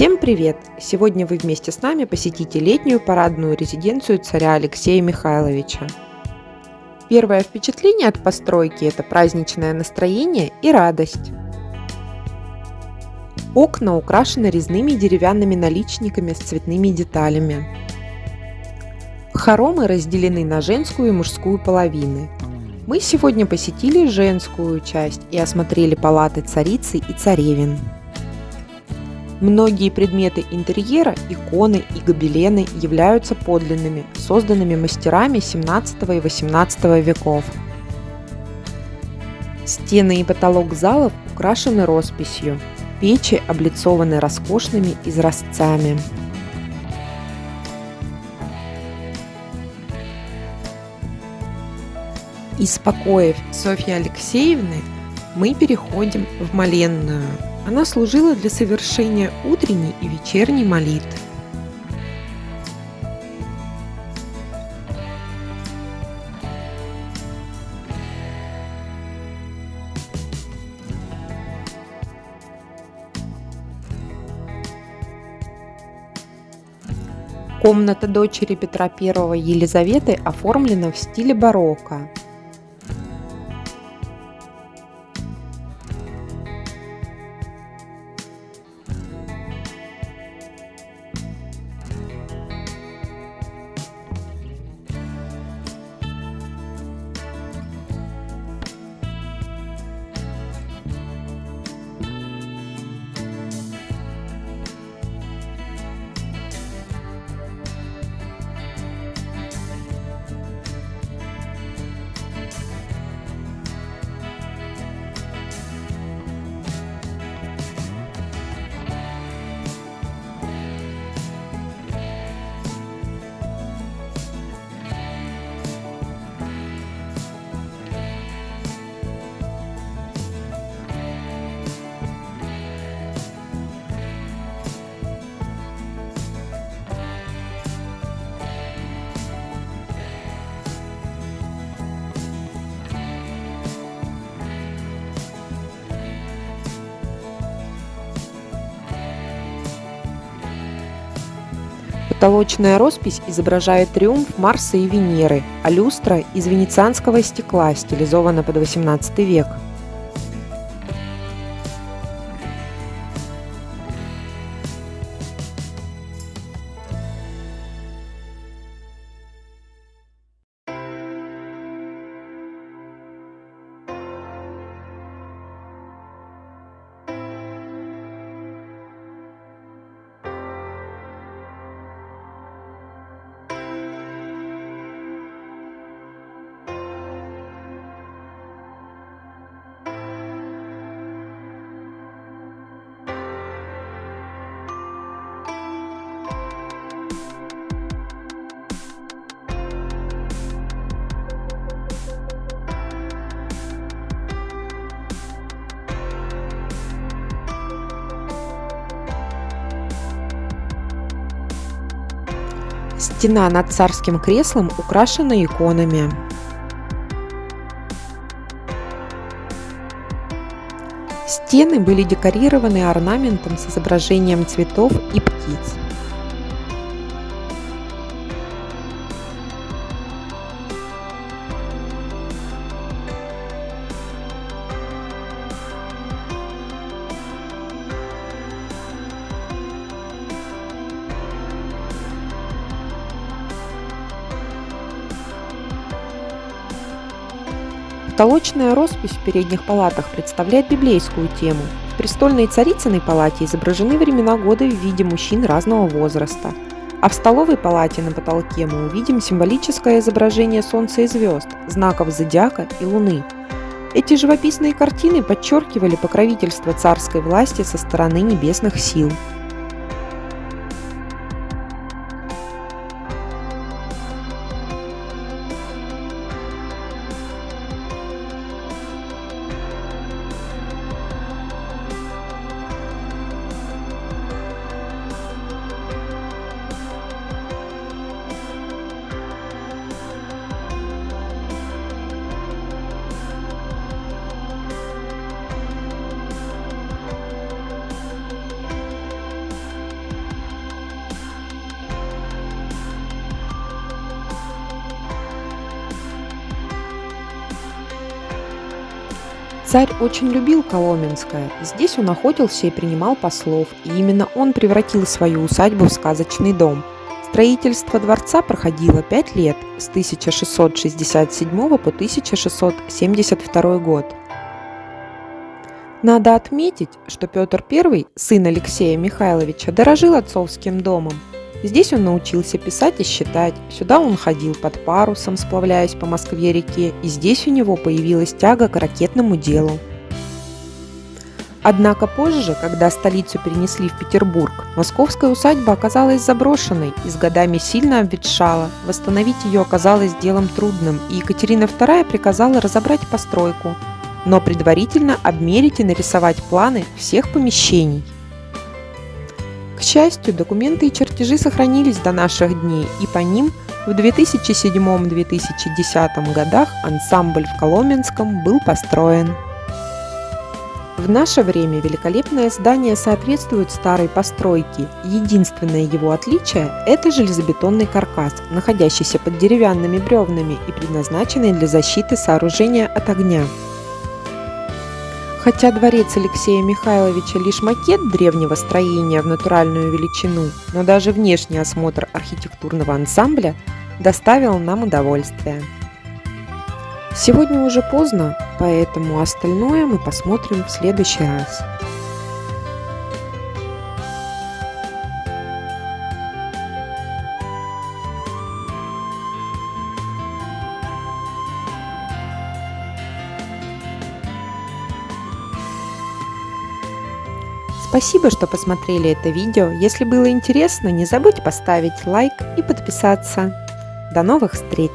Всем привет! Сегодня вы вместе с нами посетите летнюю парадную резиденцию царя Алексея Михайловича. Первое впечатление от постройки – это праздничное настроение и радость. Окна украшены резными деревянными наличниками с цветными деталями. Хоромы разделены на женскую и мужскую половины. Мы сегодня посетили женскую часть и осмотрели палаты царицы и царевин. Многие предметы интерьера, иконы и гобелены являются подлинными, созданными мастерами 17 и 18 веков. Стены и потолок залов украшены росписью, печи облицованы роскошными изразцами. Из покоев Софьи Алексеевны мы переходим в Маленную – она служила для совершения утренней и вечерней молитв. Комната дочери Петра I Елизаветы оформлена в стиле барокко. Потолочная роспись изображает триумф Марса и Венеры, а люстра из венецианского стекла стилизована под XVIII век. Стена над царским креслом украшена иконами. Стены были декорированы орнаментом с изображением цветов и птиц. Потолочная роспись в передних палатах представляет библейскую тему. В престольной царицыной палате изображены времена года в виде мужчин разного возраста. А в столовой палате на потолке мы увидим символическое изображение Солнца и звезд, знаков зодиака и Луны. Эти живописные картины подчеркивали покровительство царской власти со стороны небесных сил. Царь очень любил Коломенское. Здесь он охотился и принимал послов, и именно он превратил свою усадьбу в сказочный дом. Строительство дворца проходило пять лет, с 1667 по 1672 год. Надо отметить, что Петр I, сын Алексея Михайловича, дорожил отцовским домом. Здесь он научился писать и считать, сюда он ходил под парусом, сплавляясь по Москве-реке, и здесь у него появилась тяга к ракетному делу. Однако позже, когда столицу перенесли в Петербург, московская усадьба оказалась заброшенной и с годами сильно обветшала. Восстановить ее оказалось делом трудным, и Екатерина II приказала разобрать постройку, но предварительно обмерить и нарисовать планы всех помещений. К счастью, документы и чертежи сохранились до наших дней, и по ним в 2007-2010 годах ансамбль в Коломенском был построен. В наше время великолепное здание соответствует старой постройке. Единственное его отличие – это железобетонный каркас, находящийся под деревянными бревнами и предназначенный для защиты сооружения от огня. Хотя дворец Алексея Михайловича лишь макет древнего строения в натуральную величину, но даже внешний осмотр архитектурного ансамбля доставил нам удовольствие. Сегодня уже поздно, поэтому остальное мы посмотрим в следующий раз. Спасибо, что посмотрели это видео. Если было интересно, не забудь поставить лайк и подписаться. До новых встреч!